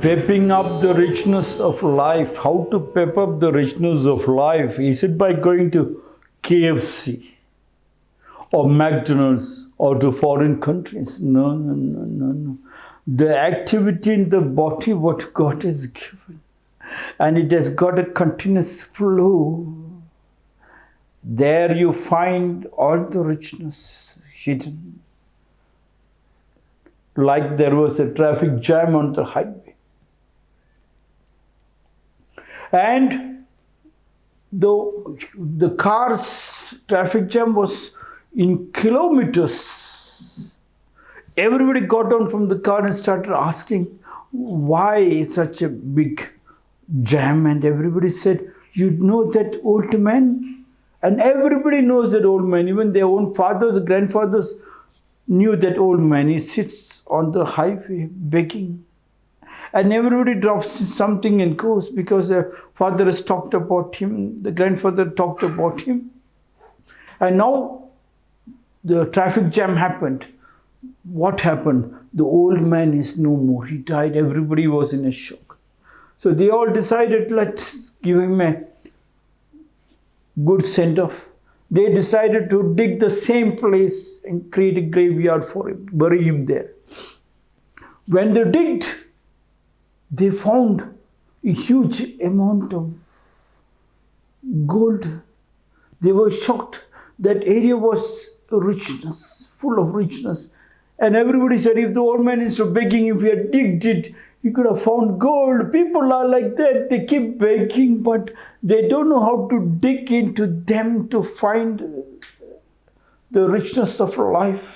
pepping up the richness of life. How to pep up the richness of life? Is it by going to KFC or McDonald's or to foreign countries? No, no, no, no, no. The activity in the body, what God has given, and it has got a continuous flow. There you find all the richness hidden. Like there was a traffic jam on the highway. And the, the car's traffic jam was in kilometers. Everybody got down from the car and started asking why such a big jam and everybody said, you know that old man? And everybody knows that old man, even their own fathers, grandfathers knew that old man. He sits on the highway begging. And everybody drops something and goes because the father has talked about him, the grandfather talked about him. And now the traffic jam happened. What happened? The old man is no more. He died. Everybody was in a shock. So they all decided, let's give him a good send off. They decided to dig the same place and create a graveyard for him, bury him there. When they digged, they found a huge amount of gold. They were shocked. That area was richness, full of richness. And everybody said, if the old man is begging, if he had digged it, he could have found gold. People are like that. They keep begging, but they don't know how to dig into them to find the richness of life.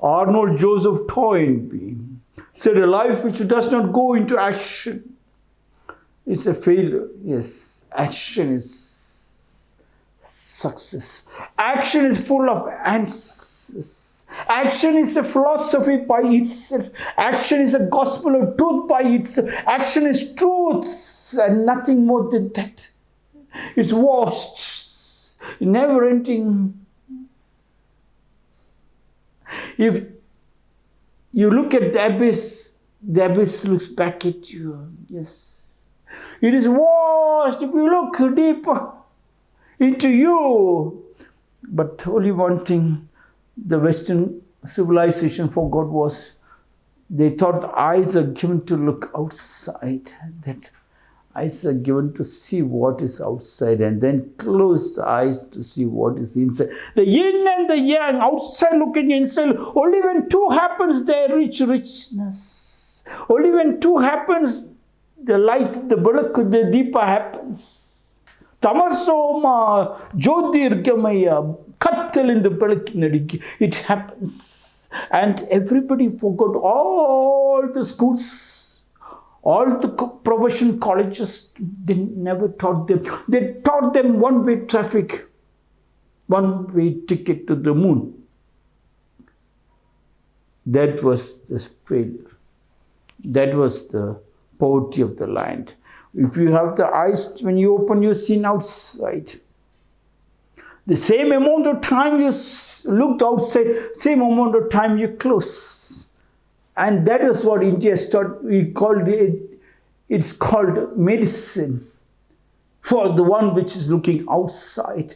Arnold Joseph Toynbee said, a life which does not go into action is a failure. Yes, action is success. Action is full of answers. Action is a philosophy by itself. Action is a gospel of truth by itself. Action is truth and nothing more than that. It's vast, never ending. If you look at the abyss, the abyss looks back at you. Yes. It is washed if you look deeper into you. But only one thing the Western civilization forgot was they thought eyes are given to look outside, that eyes are given to see what is outside and then close the eyes to see what is inside. The yin and the yang, outside looking inside, only when two happens they reach richness. Only when two happens, the light, the bulak, the deepa happens. ತಮಸೋಮ ಜ್ಯೋತಿರ್ಗಮಯ ಕತ್ತಲಿಂದ ಬೆಳಕಿನಡಿಗೆ it happens and everybody forgot all the schools all the professional colleges they never taught them they taught them one way traffic one way ticket to the moon that was the failure that was the poverty of the land if you have the eyes, when you open, you see outside. The same amount of time you looked outside, same amount of time you close. And that is what India started, we called it, it's called medicine for the one which is looking outside.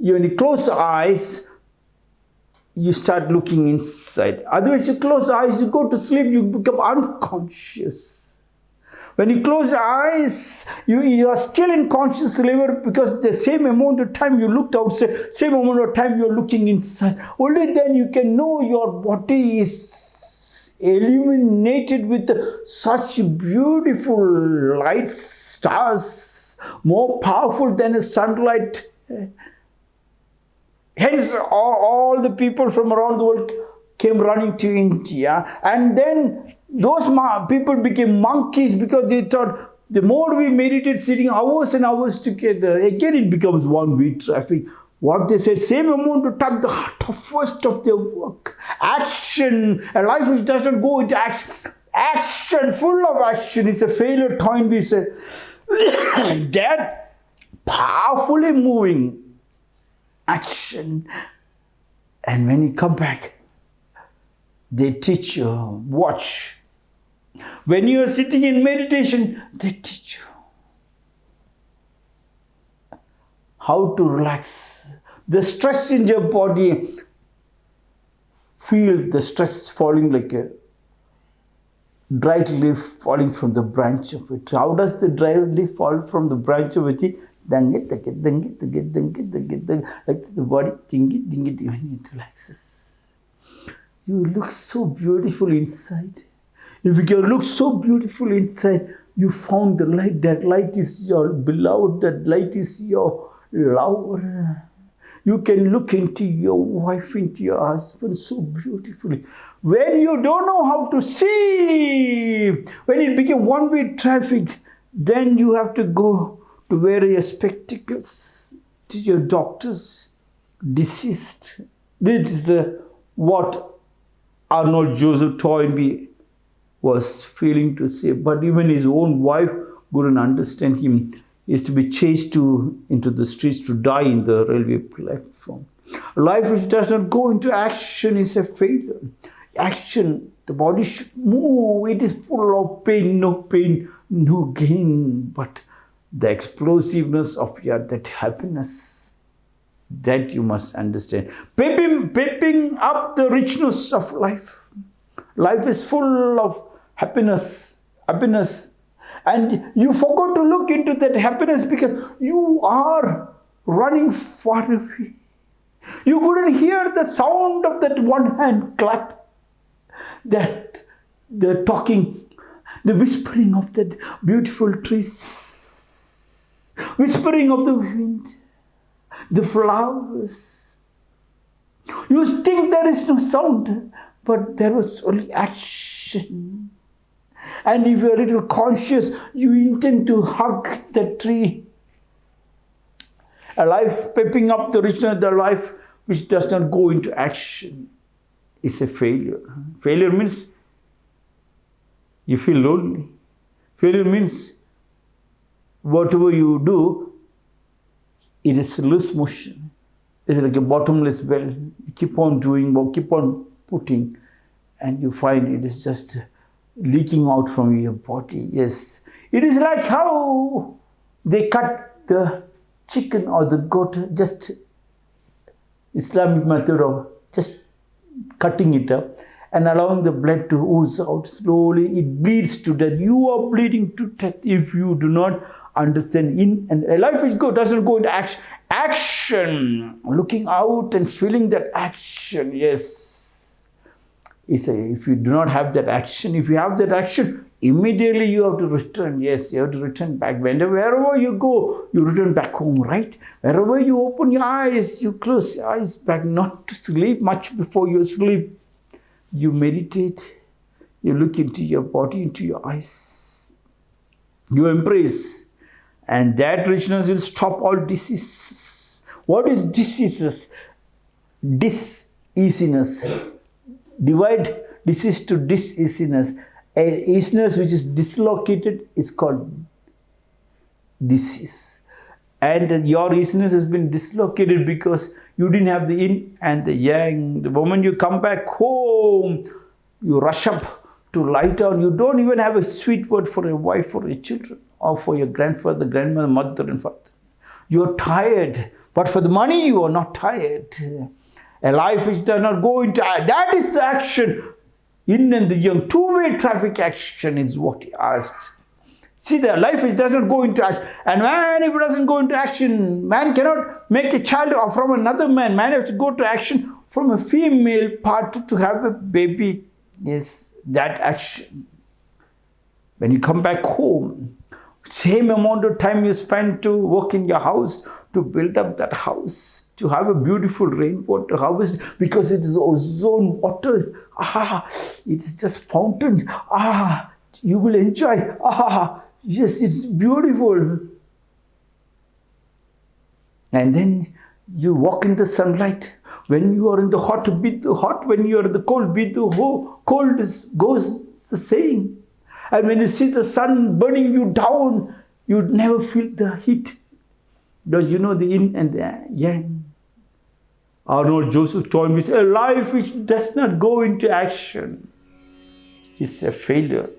You, when you close the eyes, you start looking inside. Otherwise, you close the eyes, you go to sleep, you become unconscious. When you close your eyes, you, you are still in conscious level because the same amount of time you looked outside, same amount of time you're looking inside. Only then you can know your body is illuminated with such beautiful lights, stars, more powerful than a sunlight. Hence, all, all the people from around the world came running to India and then those people became monkeys because they thought the more we meditate sitting hours and hours together, again it becomes one way traffic. What they said, same amount of time, the toughest of their work. Action, a life which does not go into action. Action, full of action is a failure. Toynbee said, that powerfully moving action. And when you come back, they teach you, watch When you are sitting in meditation, they teach you how to relax. The stress in your body, feel the stress falling like a dry leaf falling from the branch of it. How does the dry leaf fall from the branch of it? Like the body, dingy, dingy, dingy, it relaxes. You look so beautiful inside. If you can look so beautiful inside, you found the light. That light is your beloved. That light is your lover. You can look into your wife, into your husband so beautifully. When you don't know how to see, when it became one-way traffic, then you have to go to wear your spectacles to your doctors, deceased. This is uh, what Arnold Joseph Toynbee was feeling to say. But even his own wife couldn't understand him. Is to be chased to into the streets to die in the railway platform. A life which does not go into action is a failure action, the body should move. It is full of pain, no pain, no gain. But the explosiveness of your that happiness, that you must understand. Pepping up the richness of life. Life is full of happiness, happiness. And you forgot to look into that happiness because you are running far away. You couldn't hear the sound of that one hand clap that the talking, the whispering of that beautiful trees, whispering of the wind, the flowers. You think there is no sound, but there was only action. And if you're a little conscious, you intend to hug the tree. A life pepping up the richness of the life which does not go into action is a failure. Failure means you feel lonely. Failure means whatever you do, it is loose motion. It's like a bottomless well. You keep on doing, keep on putting, and you find it is just leaking out from your body. Yes, it is like how they cut the chicken or the goat, just Islamic method of just cutting it up and allowing the blood to ooze out slowly. It bleeds to death. You are bleeding to death if you do not understand in and life is go doesn't go into action. Action, looking out and feeling that action. Yes, it's a, if you do not have that action, if you have that action, immediately you have to return. Yes, you have to return back. Whenever, wherever you go, you return back home, right? Wherever you open your eyes, you close your eyes back, not to sleep much before you sleep. You meditate, you look into your body, into your eyes. You embrace, and that richness will stop all diseases. What is diseases? Diseasiness. Divide disease to diseasiness A easiness which is dislocated is called disease. And your easiness has been dislocated because you didn't have the yin and the yang. The moment you come back home, you rush up to lie down. You don't even have a sweet word for your wife or your children or for your grandfather, grandmother, mother and father. You're tired, but for the money you are not tired. A life which does not go into uh, that is the action yin and the yang. Two-way traffic action is what he asked. See, the life which doesn't go into action. And man, if it doesn't go into action, man cannot make a child from another man. Man has to go to action from a female part to have a baby. Yes, that action. When you come back home, same amount of time you spend to work in your house, to build up that house, to have a beautiful rainwater harvest because it is ozone water. Ah, it's just fountain. Ah, you will enjoy. Ah, yes, it's beautiful. And then you walk in the sunlight. When you are in the hot, beat the hot. When you are in the cold, beat the cold. Is, goes the same. And when you see the sun burning you down, you never feel the heat. Because you know the yin and the yang. Arnold Joseph Toynbee, a life which does not go into action is a failure.